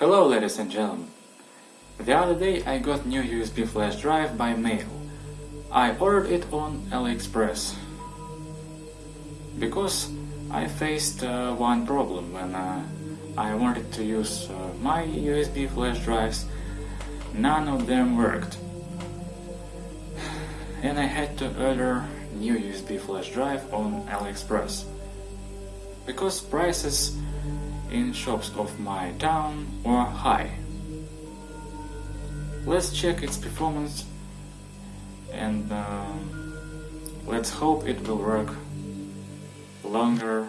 Hello ladies and gentlemen. The other day I got new USB flash drive by mail. I ordered it on AliExpress. Because I faced uh, one problem when uh, I wanted to use uh, my USB flash drives. None of them worked. And I had to order new USB flash drive on AliExpress. Because prices in shops of my town were high. Let's check its performance and uh, let's hope it will work longer.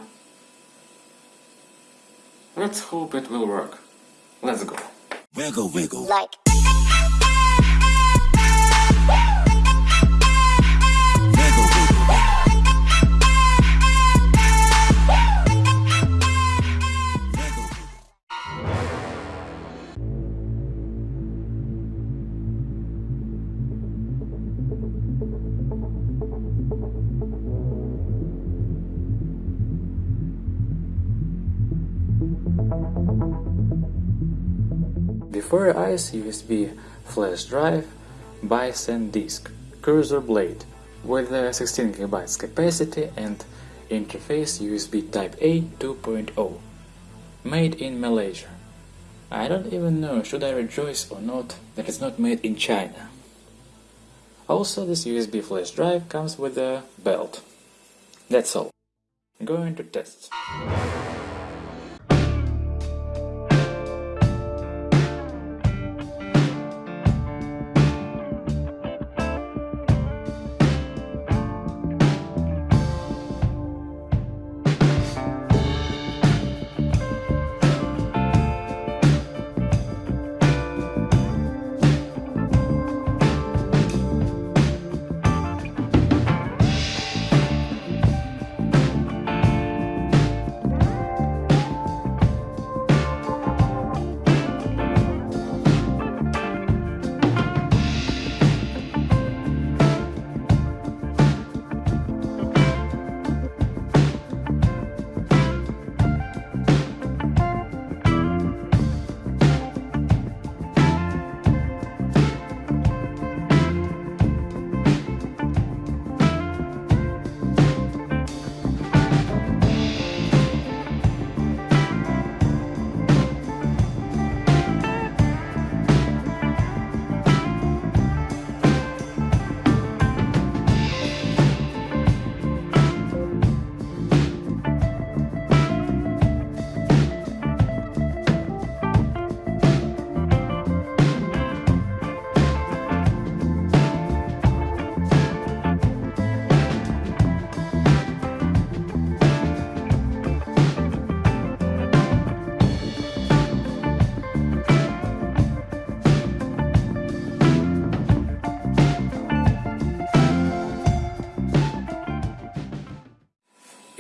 Let's hope it will work. Let's go. Wiggle, wiggle. like Before eyes USB flash drive by SanDisk Cruzer Blade with a 16 GB capacity and interface USB Type A 2.0 made in Malaysia. I don't even know should I rejoice or not that it's not made in China. Also this USB flash drive comes with a belt. That's all. Going to test.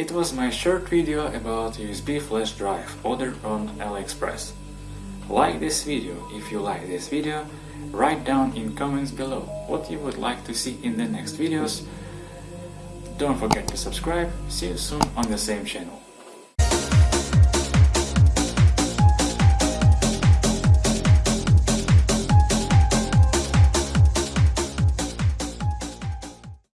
It was my short video about USB flash drive ordered on AliExpress. Like this video if you like this video, write down in comments below what you would like to see in the next videos. Don't forget to subscribe, see you soon on the same channel.